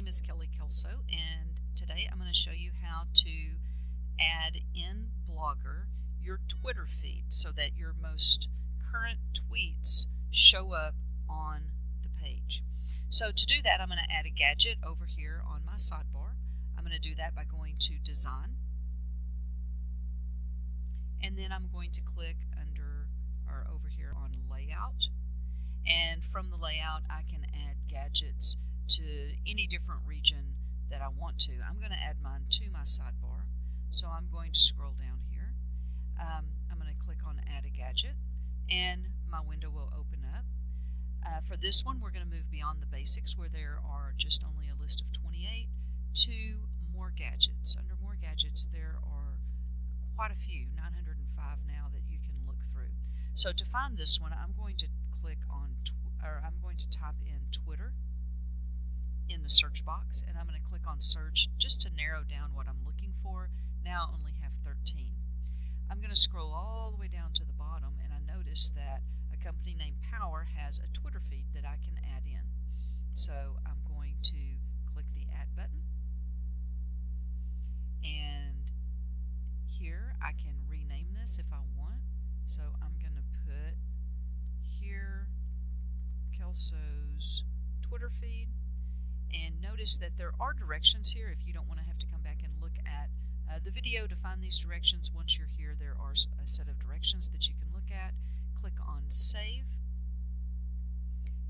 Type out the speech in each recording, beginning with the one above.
name is Kelly Kelso and today I'm going to show you how to add in Blogger your Twitter feed so that your most current tweets show up on the page. So to do that I'm going to add a gadget over here on my sidebar. I'm going to do that by going to Design and then I'm going to click under or over here on Layout and from the layout I can add gadgets any different region that I want to. I'm going to add mine to my sidebar. So I'm going to scroll down here. Um, I'm going to click on Add a Gadget and my window will open up. Uh, for this one, we're going to move beyond the basics where there are just only a list of 28 to more gadgets. Under more gadgets, there are quite a few, 905 now that you can look through. So to find this one, I'm going to click on, or I'm going to type in Twitter in the search box and I'm going to click on search just to narrow down what I'm looking for. Now I only have 13. I'm going to scroll all the way down to the bottom and I notice that a company named POWr has a Twitter feed that I can add in. So I'm going to click the add button and here I can rename this if I want. So I'm going to put here Kelso's Twitter feed notice that there are directions here if you don't want to have to come back and look at uh, the video to find these directions. Once you're here, there are a set of directions that you can look at. Click on Save.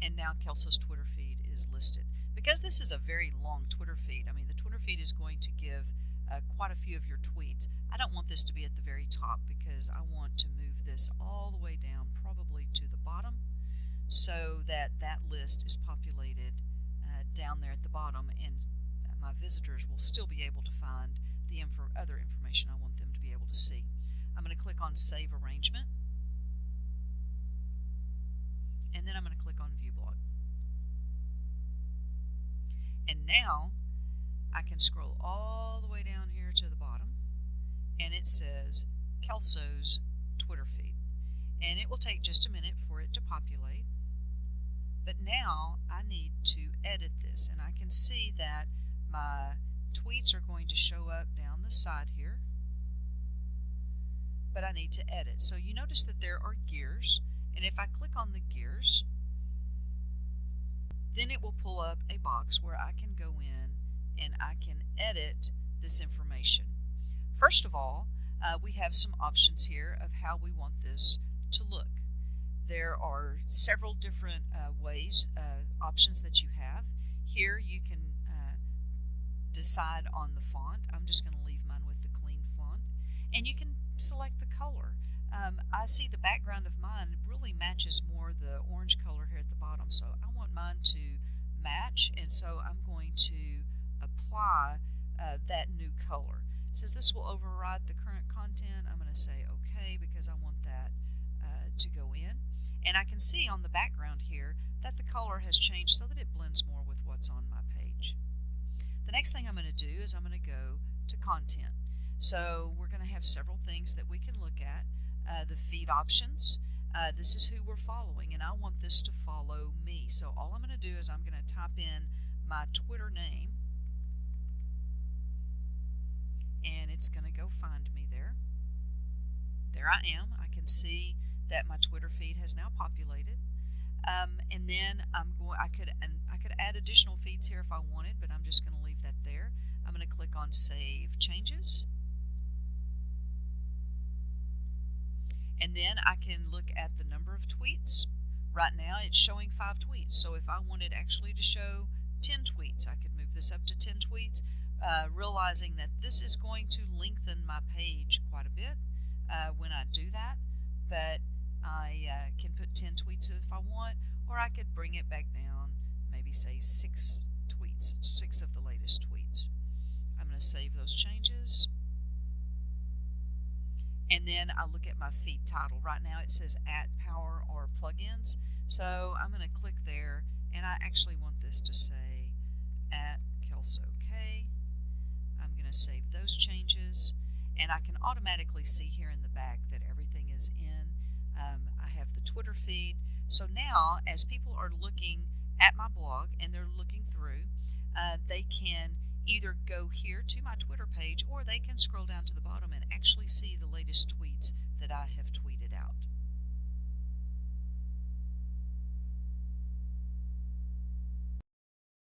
And now Kelso's Twitter feed is listed. Because this is a very long Twitter feed, I mean, the Twitter feed is going to give uh, quite a few of your tweets. I don't want this to be at the very top because I want to move this all the way down, probably to the bottom, so that that list is visitors will still be able to find the info other information I want them to be able to see. I'm going to click on Save Arrangement and then I'm going to click on View Blog. And now I can scroll all the way down here to the bottom and it says Kelso's Twitter feed. And it will take just a minute for it to populate. But now I need to edit this and I can see that my tweets are going to show up down the side here. But I need to edit. So you notice that there are gears and if I click on the gears then it will pull up a box where I can go in and I can edit this information. First of all, uh, we have some options here of how we want this to look. There are several different uh, ways, uh, options that you have. Here you can decide on the font. I'm just going to leave mine with the clean font. And you can select the color. Um, I see the background of mine really matches more the orange color here at the bottom. So I want mine to match. And so I'm going to apply uh, that new color. It says this will override the current content. I'm going to say OK because I want that uh, to go in. And I can see on the background here that the color has changed so that it blends more with what's on my page. The next thing I'm going to do is I'm going to go to content. So we're going to have several things that we can look at. Uh, the feed options. Uh, this is who we're following and I want this to follow me. So all I'm going to do is I'm going to type in my Twitter name and it's going to go find me there. There I am. I can see that my Twitter feed has now populated. Um, and then I'm going. I could and I could add additional feeds here if I wanted, but I'm just going to leave that there. I'm going to click on Save Changes. And then I can look at the number of tweets. Right now it's showing five tweets. So if I wanted actually to show 10 tweets, I could move this up to 10 tweets, uh, realizing that this is going to lengthen my page quite a bit uh, when I do that. But I uh, can put 10 tweets if I want, or I could bring it back down, maybe say six tweets, six of the latest tweets. I'm going to save those changes. And then I look at my feed title. Right now it says at power or plugins. So I'm going to click there and I actually want this to say at Kelso K. I'm going to save those changes and I can automatically see here in the back that everything is in um, I have the Twitter feed. So now, as people are looking at my blog and they're looking through, uh, they can either go here to my Twitter page or they can scroll down to the bottom and actually see the latest tweets that I have tweeted.